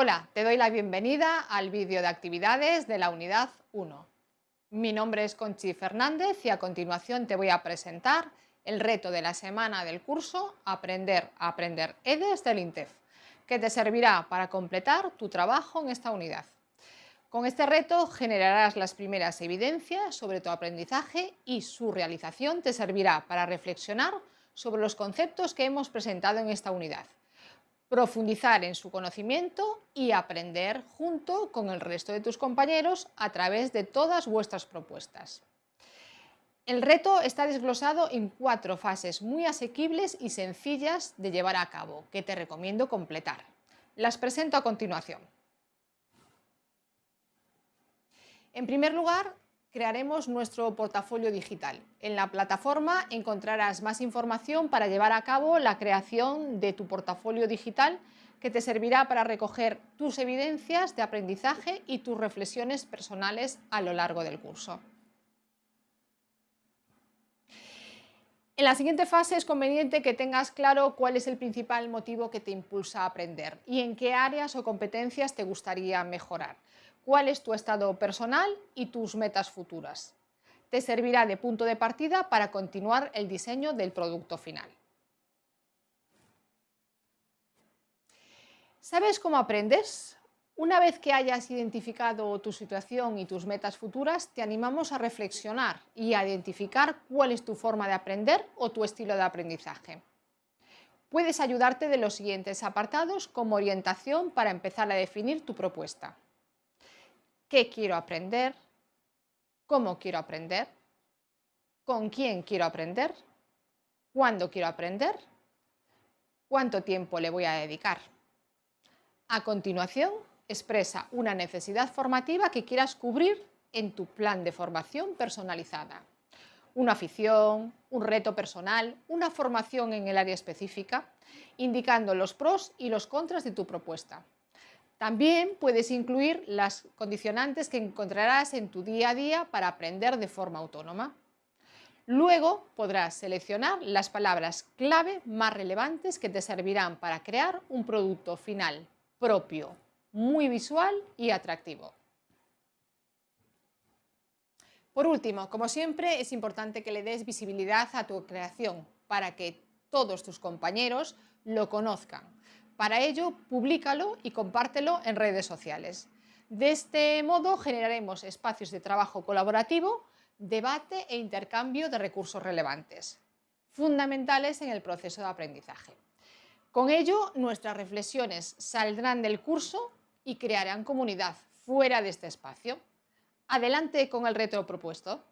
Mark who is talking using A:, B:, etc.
A: Hola, te doy la bienvenida al vídeo de actividades de la unidad 1. Mi nombre es Conchi Fernández y a continuación te voy a presentar el reto de la semana del curso Aprender a Aprender EDES del INTEF, que te servirá para completar tu trabajo en esta unidad. Con este reto generarás las primeras evidencias sobre tu aprendizaje y su realización te servirá para reflexionar sobre los conceptos que hemos presentado en esta unidad profundizar en su conocimiento y aprender junto con el resto de tus compañeros a través de todas vuestras propuestas. El reto está desglosado en cuatro fases muy asequibles y sencillas de llevar a cabo, que te recomiendo completar. Las presento a continuación. En primer lugar, crearemos nuestro portafolio digital. En la plataforma encontrarás más información para llevar a cabo la creación de tu portafolio digital que te servirá para recoger tus evidencias de aprendizaje y tus reflexiones personales a lo largo del curso. En la siguiente fase es conveniente que tengas claro cuál es el principal motivo que te impulsa a aprender y en qué áreas o competencias te gustaría mejorar cuál es tu estado personal y tus metas futuras. Te servirá de punto de partida para continuar el diseño del producto final. ¿Sabes cómo aprendes? Una vez que hayas identificado tu situación y tus metas futuras, te animamos a reflexionar y a identificar cuál es tu forma de aprender o tu estilo de aprendizaje. Puedes ayudarte de los siguientes apartados como orientación para empezar a definir tu propuesta qué quiero aprender, cómo quiero aprender, con quién quiero aprender, cuándo quiero aprender, cuánto tiempo le voy a dedicar. A continuación, expresa una necesidad formativa que quieras cubrir en tu plan de formación personalizada. Una afición, un reto personal, una formación en el área específica, indicando los pros y los contras de tu propuesta. También puedes incluir las condicionantes que encontrarás en tu día a día para aprender de forma autónoma. Luego podrás seleccionar las palabras clave más relevantes que te servirán para crear un producto final propio, muy visual y atractivo. Por último, como siempre, es importante que le des visibilidad a tu creación para que todos tus compañeros lo conozcan. Para ello, públicalo y compártelo en redes sociales. De este modo generaremos espacios de trabajo colaborativo, debate e intercambio de recursos relevantes, fundamentales en el proceso de aprendizaje. Con ello, nuestras reflexiones saldrán del curso y crearán comunidad fuera de este espacio. Adelante con el reto propuesto.